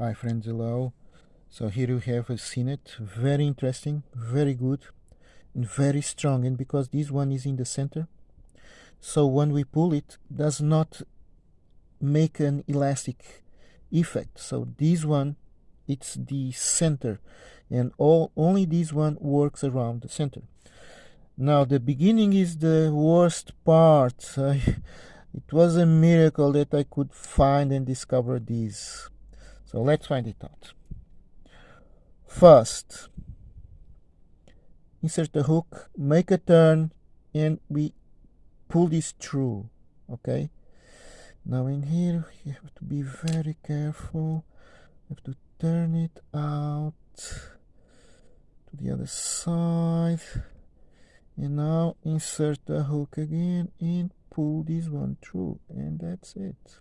Hi friends, hello. So here you have a CNET, very interesting, very good, and very strong. And because this one is in the center, so when we pull it, does not make an elastic effect. So this one, it's the center, and all only this one works around the center. Now the beginning is the worst part. it was a miracle that I could find and discover this. So let's find it out. First, insert the hook, make a turn, and we pull this through, okay? Now in here, you have to be very careful. You have to turn it out to the other side. And now insert the hook again and pull this one through. And that's it.